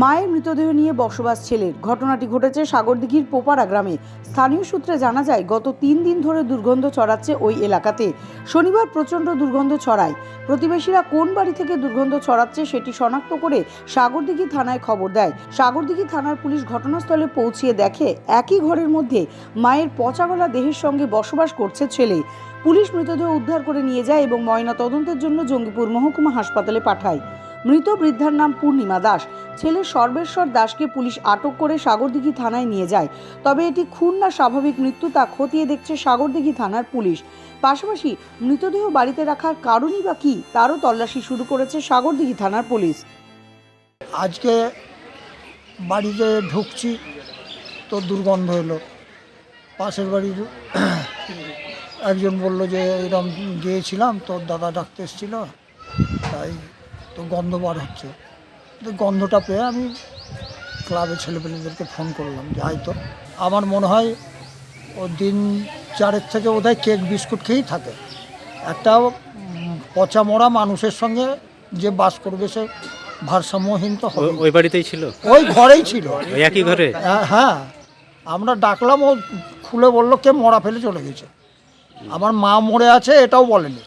মায়ের মৃতদেহ নিয়ে বসবাস ছেলের। ঘটনাটি ঘটেছে সাগরদিঘির পোপারা গ্রামে। স্থানীয় সূত্রে জানা যায়, গত তিন দিন ধরে দুর্গন্ধ ছড়াচ্ছে ওই এলাকাতে। শনিবার প্রচণ্ড দুর্গন্ধ ছড়ায়। প্রতিবেশীরা কোন বাড়ি থেকে দুর্গন্ধ ছড়াচ্ছে সেটি শনাক্ত করে সাগরদিঘি থানায় খবর দেয়। সাগরদিঘি থানার পুলিশ ঘটনাস্থলে পৌঁছিয়ে দেখে, একই ঘরের মধ্যে মায়ের পচাগলা দেহের সঙ্গে বসবাস করছে ছেলে। পুলিশ মৃতদেহ উদ্ধার করে নিয়ে যায় এবং ময়না তদন্তের জন্য জঙ্গিপুর মহকুমা হাসপাতালে পাঠায়। মৃত বৃদ্ধার নাম পূর্ণিমা দাস। ছেলে সর্বেশ্বর দাসকে পুলিশ আটক করে সাগরদিঘি থানায় নিয়ে যায়। তবে এটি খুন না স্বাভাবিক মৃত্যু তা খতিয়ে দেখছে সাগরদিঘি থানার পুলিশ। পাশাপাশি মৃতদেহ বাড়িতে রাখার কারণই বা কী, তারও তল্লাশি শুরু করেছে সাগরদিঘি থানার পুলিশ। আজকে বাড়িতে ঢুকছি, তো দুর্গন্ধ এলো। পাশের বাড়ির একজন বলল যে এরকম গিয়েছিলাম তোর দাদা ডাকতে এসেছিল, তাই তো গন্ধ বার হচ্ছে। তো গন্ধটা পেয়ে আমি ক্লাবের ছেলেপেলেদেরকে ফোন করলাম যে আয় তো আমার মনে হয় ও দিন চারের থেকে বোধহয় কেক বিস্কুট খেয়েই থাকে। একটা পচা মরা মানুষের সঙ্গে যে বাস করবে সে ভারসাম্যহীন তো হবে ওই বাড়িতেই ছিল? ওই ঘরেই ছিল। একই ঘরে? হ্যাঁ, হ্যাঁ। আমরা ডাকলাম ও খুলে বলল কে মরা ফেলে চলে গেছে। আমার মা মরে আছে এটাও বলেনি।